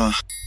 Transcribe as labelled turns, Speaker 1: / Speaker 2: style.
Speaker 1: Uh.